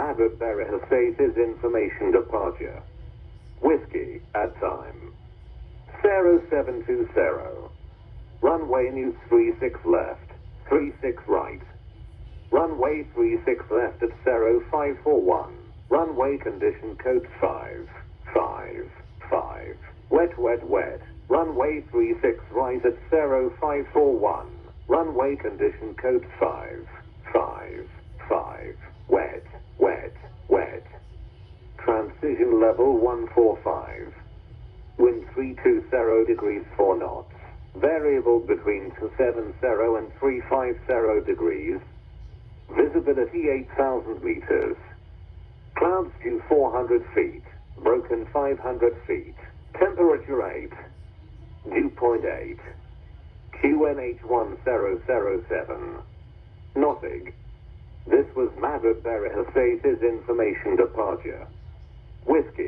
Madrid Barajas Information Departure. Whiskey at time. 0720. Runway news 36 left, 36 right. Runway 36 left at 0541. Runway condition code 5, 5, 5. Wet, wet, wet. Runway 36 right at 0541. Runway condition code 5, 5, 5. Wet, wet, wet. Transition level 145. Wind 320 degrees 4 knots. Variable between 270 and 350 degrees. Visibility 8,000 meters. Clouds due 400 feet. Broken 500 feet. Temperature 8. Dew point 8. QNH1007. Nothing. This was Maverick Barajas Information Departure. Whiskey.